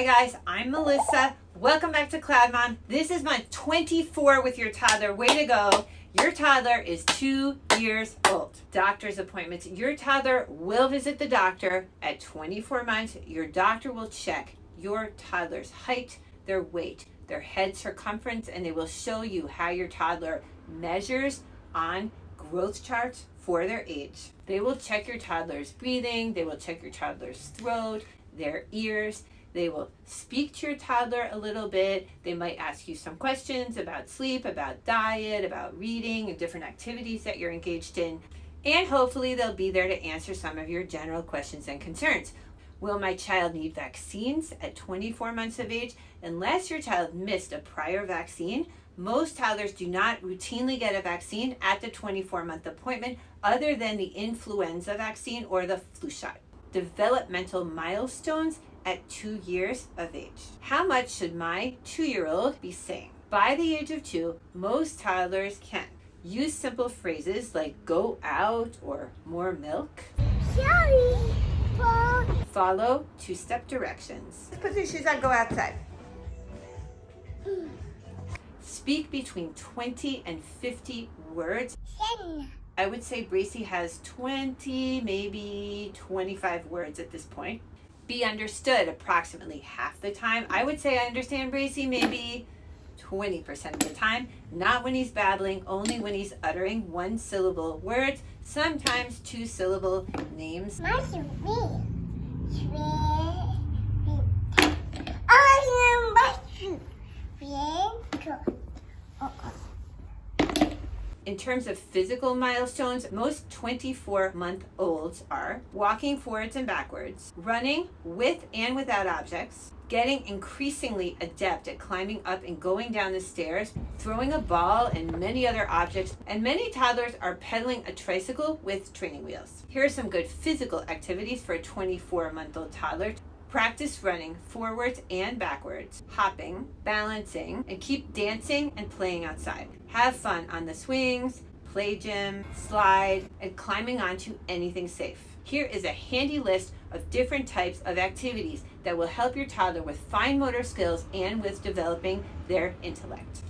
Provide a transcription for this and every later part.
Hi guys, I'm Melissa. Welcome back to Cloud Mom. This is month 24 with your toddler. Way to go. Your toddler is two years old. Doctor's appointments. Your toddler will visit the doctor at 24 months. Your doctor will check your toddler's height, their weight, their head circumference, and they will show you how your toddler measures on growth charts for their age. They will check your toddler's breathing, they will check your toddler's throat, their ears. They will speak to your toddler a little bit. They might ask you some questions about sleep, about diet, about reading, and different activities that you're engaged in. And hopefully they'll be there to answer some of your general questions and concerns. Will my child need vaccines at 24 months of age? Unless your child missed a prior vaccine, most toddlers do not routinely get a vaccine at the 24 month appointment other than the influenza vaccine or the flu shot. Developmental milestones at two years of age. How much should my two year old be saying? By the age of two, most toddlers can use simple phrases like go out or more milk. Sorry. Follow two step directions. Put your shoes on, go outside. Speak between 20 and 50 words. I would say Bracy has 20, maybe 25 words at this point. Be understood approximately half the time. I would say I understand Bracy maybe 20% of the time. Not when he's babbling, only when he's uttering one syllable words, sometimes two syllable names. In terms of physical milestones, most 24 month olds are walking forwards and backwards, running with and without objects, getting increasingly adept at climbing up and going down the stairs, throwing a ball and many other objects, and many toddlers are pedaling a tricycle with training wheels. Here are some good physical activities for a 24 month old toddler. Practice running forwards and backwards, hopping, balancing, and keep dancing and playing outside. Have fun on the swings, play gym, slide, and climbing onto anything safe. Here is a handy list of different types of activities that will help your toddler with fine motor skills and with developing their intellect.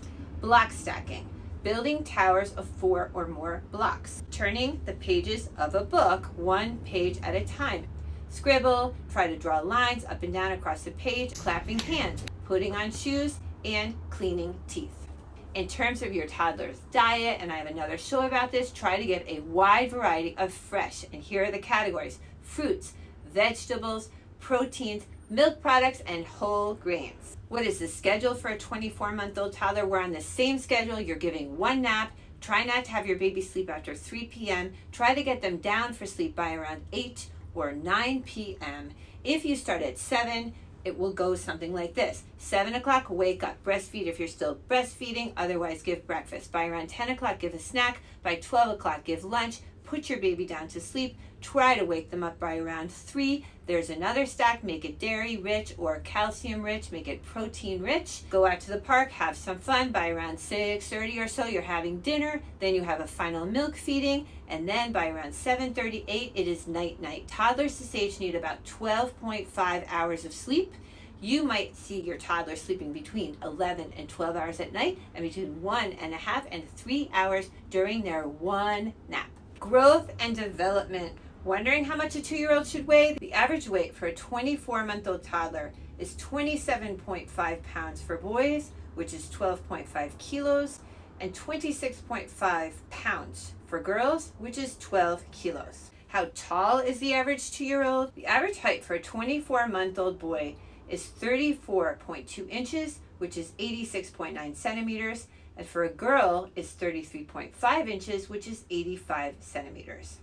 Block stacking, building towers of four or more blocks, turning the pages of a book one page at a time. Scribble, try to draw lines up and down across the page, clapping hands, putting on shoes, and cleaning teeth. In terms of your toddler's diet, and I have another show about this, try to give a wide variety of fresh, and here are the categories, fruits, vegetables, proteins, milk products, and whole grains. What is the schedule for a 24-month-old toddler? We're on the same schedule. You're giving one nap. Try not to have your baby sleep after 3 p.m. Try to get them down for sleep by around 8 or 9 p.m. If you start at 7, it will go something like this. 7 o'clock, wake up, breastfeed if you're still breastfeeding, otherwise give breakfast. By around 10 o'clock, give a snack. By 12 o'clock, give lunch. Put your baby down to sleep. Try to wake them up by around 3. There's another stack, make it dairy rich or calcium rich, make it protein rich. Go out to the park, have some fun. By around 6.30 or so, you're having dinner. Then you have a final milk feeding. And then by around 7.38, it is night-night. Toddlers this age need about 12.5 hours of sleep. You might see your toddler sleeping between 11 and 12 hours at night and between one and a half and three hours during their one nap. Growth and development. Wondering how much a two-year-old should weigh? The average weight for a 24-month-old toddler is 27.5 pounds for boys, which is 12.5 kilos, and 26.5 pounds for girls, which is 12 kilos. How tall is the average two-year-old? The average height for a 24-month-old boy is 34.2 inches, which is 86.9 centimeters, and for a girl is 33.5 inches, which is 85 centimeters.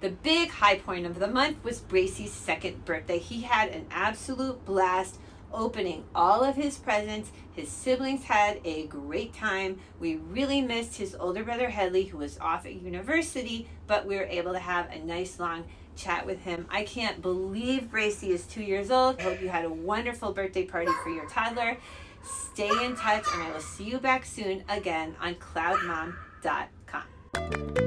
The big high point of the month was Bracy's second birthday. He had an absolute blast opening all of his presents. His siblings had a great time. We really missed his older brother Headley, who was off at university, but we were able to have a nice long chat with him. I can't believe Bracy is two years old. I hope you had a wonderful birthday party for your toddler. Stay in touch, and I will see you back soon again on cloudmom.com.